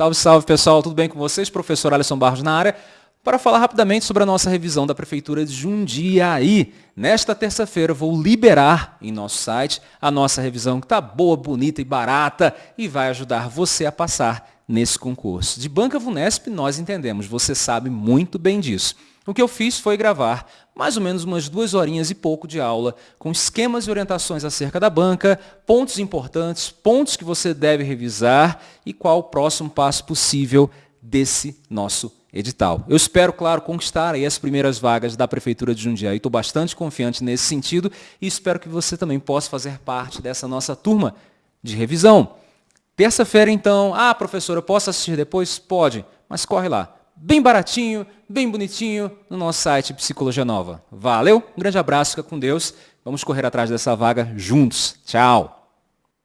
Salve, salve pessoal, tudo bem com vocês? Professor Alisson Barros na área para falar rapidamente sobre a nossa revisão da Prefeitura de Jundiaí. Nesta terça-feira vou liberar em nosso site a nossa revisão que está boa, bonita e barata e vai ajudar você a passar nesse concurso. De Banca Vunesp nós entendemos, você sabe muito bem disso. O que eu fiz foi gravar mais ou menos umas duas horinhas e pouco de aula, com esquemas e orientações acerca da banca, pontos importantes, pontos que você deve revisar e qual o próximo passo possível desse nosso edital. Eu espero, claro, conquistar aí as primeiras vagas da Prefeitura de Jundiaí. Estou bastante confiante nesse sentido e espero que você também possa fazer parte dessa nossa turma de revisão. Terça-feira, então, ah, professor, eu posso assistir depois? Pode, mas corre lá bem baratinho, bem bonitinho, no nosso site Psicologia Nova. Valeu, um grande abraço, fica com Deus. Vamos correr atrás dessa vaga juntos. Tchau!